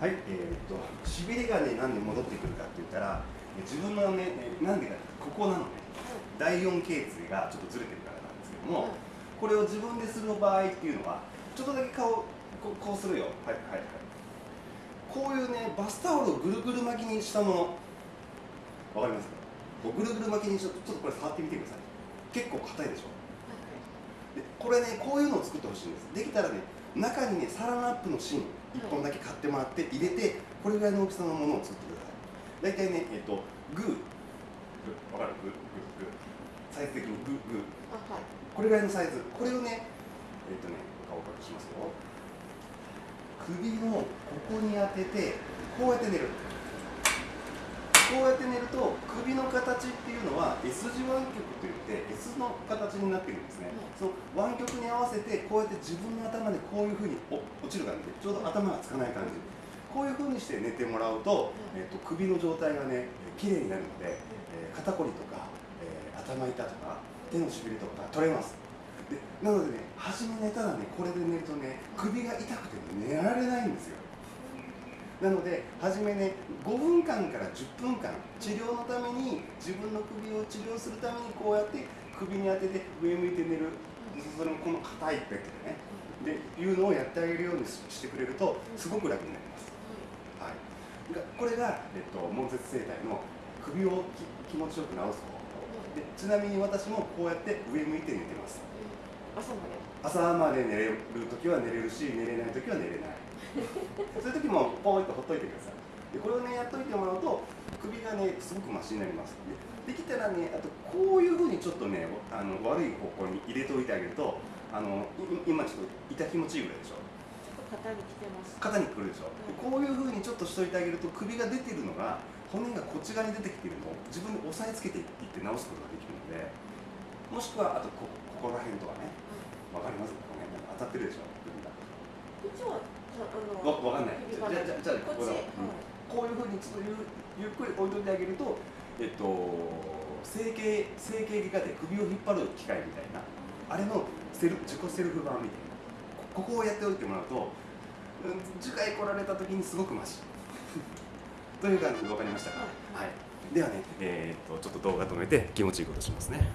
はい、えー、っと、しびれがね、なんで戻ってくるかって言ったら、自分のね、なんでか、ここなのね、第4頸椎がちょっとずれてるからなんですけども、これを自分でする場合っていうのは、ちょっとだけ顔、ここうするよ。はいはいはい。こういうね、バスタオルをぐるぐる巻きにしたもの、わかりますか？ぐるぐる巻きにしちょっとこれ触ってみてください。結構硬いでしょ？でこれね、こういうのを作ってほしいんです。できたらね、中にね、サランアップの芯、1本だけ買ってもらって入れてこれぐらいの大きさのものを作ってください。大体ねえっとグーわかる？グーグーグー。サイズ的にグーグー。これぐらいのサイズ。これをねえっとね顔を隠しますよ。首のここに当ててこうやって寝るこうやって寝ると首の形っていうのは S 字湾曲といって S の形になってるんですね、その湾曲に合わせてこうやって自分の頭でこういうふうに落ちる感じでちょうど頭がつかない感じこういうふうにして寝てもらうと,、えーと、首の状態がね綺麗になるので、えー、肩こりとか、えー、頭痛とか手のしびれとか取れます。でなのでね初め寝たらねこれで寝るとね首が痛くて寝られないんですよなので初めね5分間から10分間治療のために自分の首を治療するためにこうやって首に当てて上向いて寝る。それもこの硬いベッドでね。でいうのをやってあげるようにしてくれるとすごく楽になります、はい、これが、えっと、門接生態の首を気持ちよく治す方法。でちなみに私もこうやって上向いて寝てます。朝まで。朝まで寝れる時は寝れるし寝れない時は寝れない そういう時もポイッとほっといてください。でこれをねやっといてもらうと首がねすごくマシになりますで。できたらねあとこういうふうにちょっとねあの悪い方向に入れておいてあげるとあの今ちょっと痛気持ちいいぐらいでしょ。肩にきてます。肩にくるでしょ、うん、こういうふうにちょっとしといてあげると首が出てるのが骨がこっち側に出てきてるのを自分で押さえつけていって直すことができるのでもしくはあとこここら辺とかね。わ、かります？かね当たってるでしょ。首がこっちはわわかんない。じゃじゃじゃここだ、うん、こういうふうにちょっとゆゆっくり置いといてあげるとえっと整形整形外科で首を引っ張る機械みたいなあれのセル自己セルフ版みたいな。ここをやっておいてもらうと次回来られた時にすごくマシ。という感じで分かりましたか、はい、ではね、えー、っとちょっと動画止めて気持ちいいことしますね